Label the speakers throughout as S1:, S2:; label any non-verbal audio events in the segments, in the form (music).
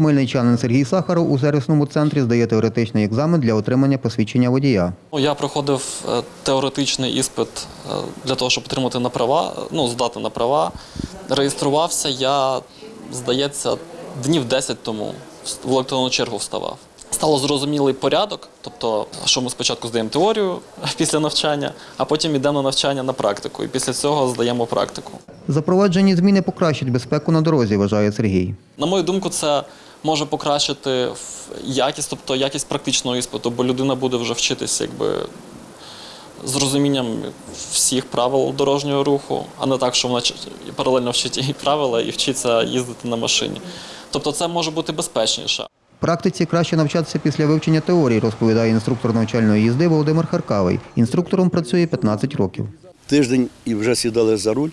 S1: Хмельничанин Сергій Сахаров у сервісному центрі здає теоретичний екзамен для отримання посвідчення водія.
S2: Ну, Я проходив е, теоретичний іспит е, для того, щоб отримати на права, е, ну, здати на права. Реєструвався я, здається, днів 10 тому в електронну чергу вставав. Стало зрозумілий порядок, тобто, що ми спочатку здаємо теорію (laughs) після навчання, а потім йдемо на навчання на практику. І після цього здаємо практику.
S1: Запроваджені зміни покращать безпеку на дорозі, вважає Сергій.
S2: На мою думку, це може покращити якість, тобто якість практичного іспиту, бо людина буде вже вчитися якби з розумінням всіх правил дорожнього руху, а не так, що вона паралельно вчить і правила і вчиться їздити на машині. Тобто це може бути безпечніше.
S1: Практиці краще навчатися після вивчення теорії, розповідає інструктор навчальної їзди Володимир Харкавий. Інструктором працює 15 років.
S3: тиждень і вже сідали за руль,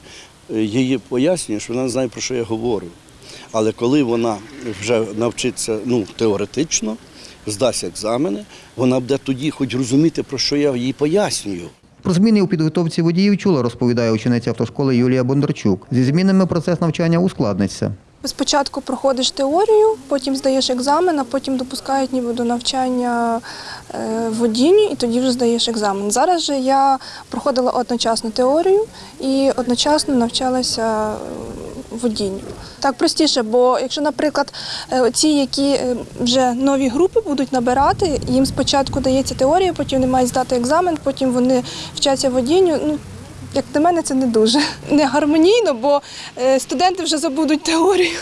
S3: е, її пояснює, що вона знає, про що я говорю. Але коли вона вже навчиться ну, теоретично, здасть екзамени, вона буде тоді хоч розуміти, про що я їй пояснюю.
S1: Про зміни у підготовці водіїв чула, розповідає учениця автошколи Юлія Бондарчук. Зі змінами процес навчання ускладниться.
S4: Спочатку проходиш теорію, потім здаєш екзамен, а потім допускають ніби до навчання е, водінню, і тоді вже здаєш екзамен. Зараз же я проходила одночасно теорію і одночасно навчалася е, водінню. Так простіше, бо якщо, наприклад, е, ці, які вже нові групи будуть набирати, їм спочатку дається теорія, потім вони мають здати екзамен, потім вони вчаться водінню. Ну, як на мене, це не дуже не гармонійно, бо е, студенти вже забудуть теорію,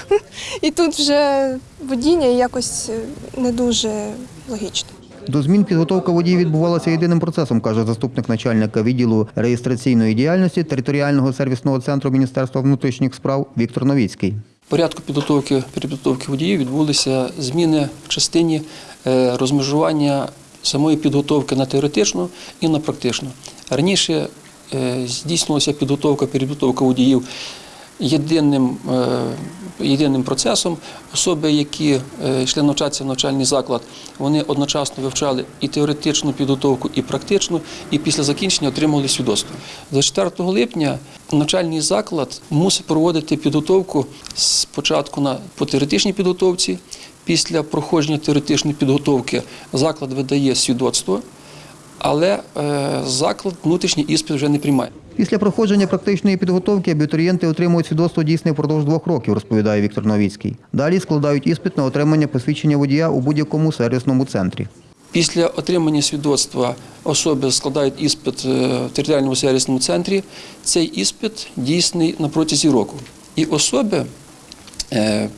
S4: і тут вже водіння якось е, не дуже логічно.
S1: До змін підготовка водіїв відбувалася єдиним процесом, каже заступник начальника відділу реєстраційної діяльності територіального сервісного центру Міністерства внутрішніх справ Віктор Новіцький.
S5: В порядку підготовки підготовки водіїв відбулися зміни в частині е, розмежування самої підготовки на теоретичну і на практичну. Раніше е, здійснювалася підготовка, підготовка водіїв єдиним, е, єдиним процесом. Особи, які е, йшли навчатися в навчальний заклад, вони одночасно вивчали і теоретичну підготовку, і практичну, і після закінчення отримували свідоцтво. З 4 липня навчальний заклад мусить проводити підготовку спочатку на по теоретичній підготовці. Після проходження теоретичної підготовки заклад видає свідоцтво, але е, заклад внутрішній іспит вже не приймає.
S1: Після проходження практичної підготовки абітурієнти отримують свідоцтво дійсне впродовж двох років, розповідає Віктор Новіцький. Далі складають іспит на отримання посвідчення водія у будь-якому сервісному центрі.
S5: Після отримання свідоцтва особи складають іспит е, в територіальному сервісному центрі. Цей іспит дійсний на протязі року. І особи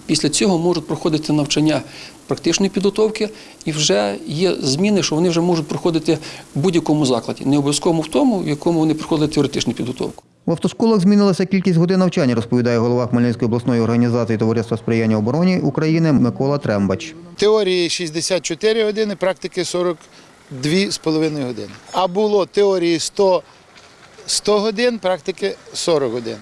S5: після цього можуть проходити навчання практичної підготовки, і вже є зміни, що вони вже можуть проходити в будь-якому закладі, не обов'язково в тому, в якому вони проходили теоретичну підготовку.
S1: В автошколах змінилася кількість годин навчання, розповідає голова Хмельницької обласної організації Товариства сприяння обороні України Микола Трембач.
S6: Теорії 64 години, практики 42,5 години. А було теорії 100, 100 годин, практики 40 годин.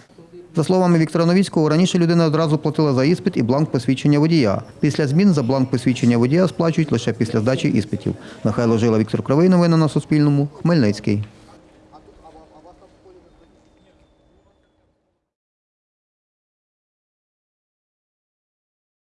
S1: За словами Віктора Новіцького, раніше людина одразу платила за іспит і бланк посвідчення водія. Після змін за бланк посвідчення водія сплачують лише після здачі іспитів. Михайло Жила, Віктор Кривий. Новини на Суспільному. Хмельницький.